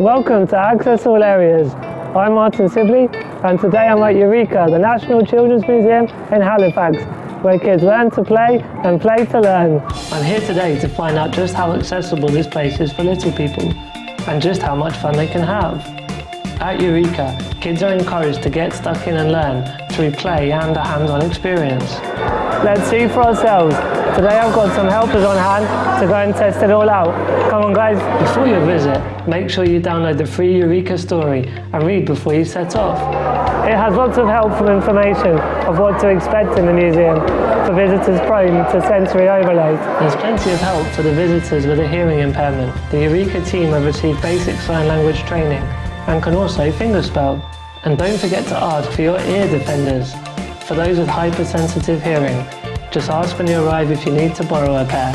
Welcome to Access All Areas. I'm Martin Sibley and today I'm at Eureka, the National Children's Museum in Halifax, where kids learn to play and play to learn. I'm here today to find out just how accessible this place is for little people and just how much fun they can have. At Eureka, kids are encouraged to get stuck in and learn through play and a hands-on experience. Let's see for ourselves. Today I've got some helpers on hand to go and test it all out. Come on guys. Before your visit, make sure you download the free Eureka story and read before you set off. It has lots of helpful information of what to expect in the museum for visitors prone to sensory overload. There's plenty of help for the visitors with a hearing impairment. The Eureka team have received basic sign language training and can also fingerspell. And don't forget to ask for your ear defenders. For those with hypersensitive hearing, just ask when you arrive if you need to borrow a pair.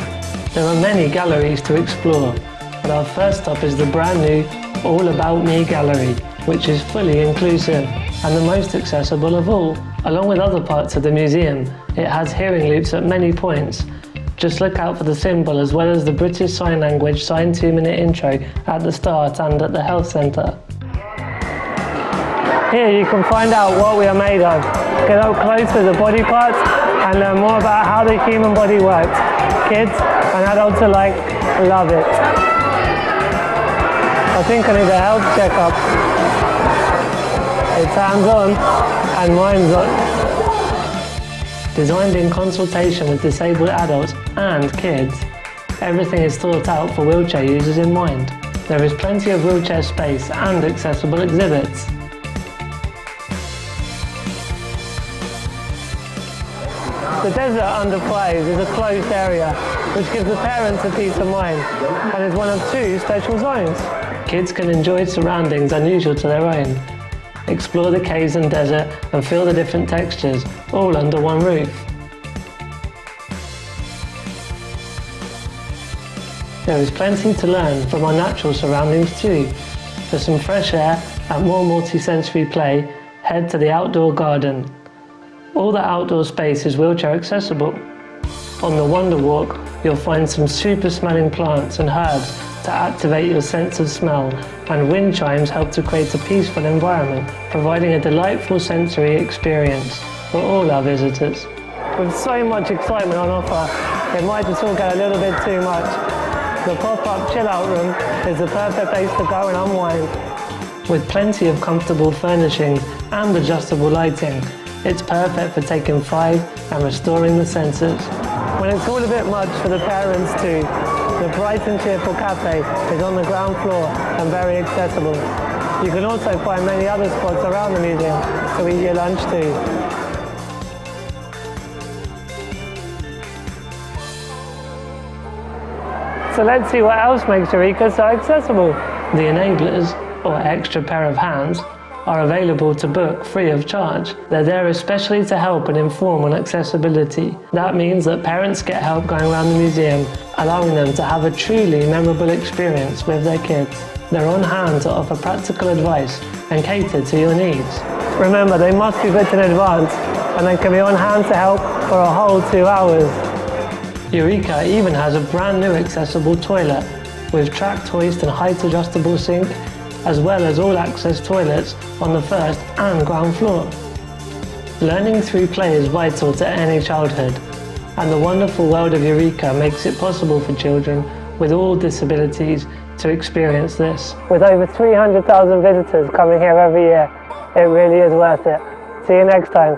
There are many galleries to explore, but our first stop is the brand new All About Me gallery, which is fully inclusive and the most accessible of all. Along with other parts of the museum, it has hearing loops at many points. Just look out for the symbol as well as the British Sign Language sign two minute intro at the start and at the health centre. Here you can find out what we are made of, get up close to the body parts and learn more about how the human body works. Kids and adults alike love it. I think I need a health checkup. It's hands-on and mine's on. Designed in consultation with disabled adults and kids, everything is thought out for wheelchair users in mind. There is plenty of wheelchair space and accessible exhibits. The desert under Fries is a closed area, which gives the parents a peace of mind, and is one of two special zones. Kids can enjoy surroundings unusual to their own, explore the caves and desert, and feel the different textures, all under one roof. There is plenty to learn from our natural surroundings too. For some fresh air and more multi-sensory play, head to the outdoor garden, all the outdoor space is wheelchair accessible. On the Wonder Walk, you'll find some super smelling plants and herbs to activate your sense of smell, and wind chimes help to create a peaceful environment, providing a delightful sensory experience for all our visitors. With so much excitement on offer, it might just all get a little bit too much. The pop-up chill-out room is the perfect place to go and unwind. With plenty of comfortable furnishings and adjustable lighting, it's perfect for taking five and restoring the senses. When it's all a bit much for the parents too, the Bright and Cheerful Cafe is on the ground floor and very accessible. You can also find many other spots around the museum to eat your lunch too. So let's see what else makes Eureka so accessible. The enablers, or extra pair of hands, are available to book free of charge. They're there especially to help and inform on accessibility. That means that parents get help going around the museum, allowing them to have a truly memorable experience with their kids. They're on hand to offer practical advice and cater to your needs. Remember, they must be booked in advance and they can be on hand to help for a whole two hours. Eureka even has a brand new accessible toilet with track hoist and height adjustable sink as well as all access toilets on the first and ground floor. Learning through play is vital to any childhood, and the wonderful world of Eureka makes it possible for children with all disabilities to experience this. With over 300,000 visitors coming here every year, it really is worth it. See you next time.